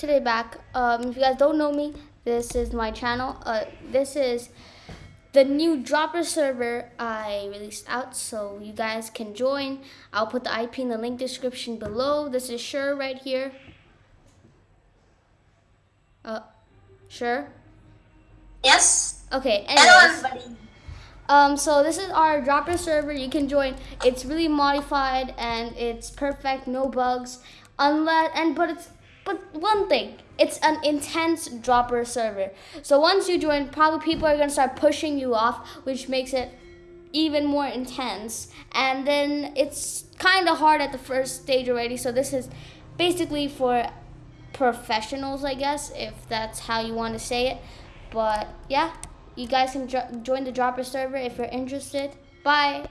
today back. Um, if you guys don't know me, this is my channel. Uh, this is the new dropper server I released out, so you guys can join. I'll put the IP in the link description below. This is sure right here. Uh, sure. Yes. Okay. Hello, everybody. Um, so this is our dropper server. You can join. It's really modified and it's perfect, no bugs. Unless and but it's but one thing, it's an intense dropper server. So once you join, probably people are gonna start pushing you off, which makes it even more intense. And then it's kind of hard at the first stage already. So this is basically for professionals, I guess, if that's how you want to say it. But yeah, you guys can jo- join the dropper server if you're interested. Bye.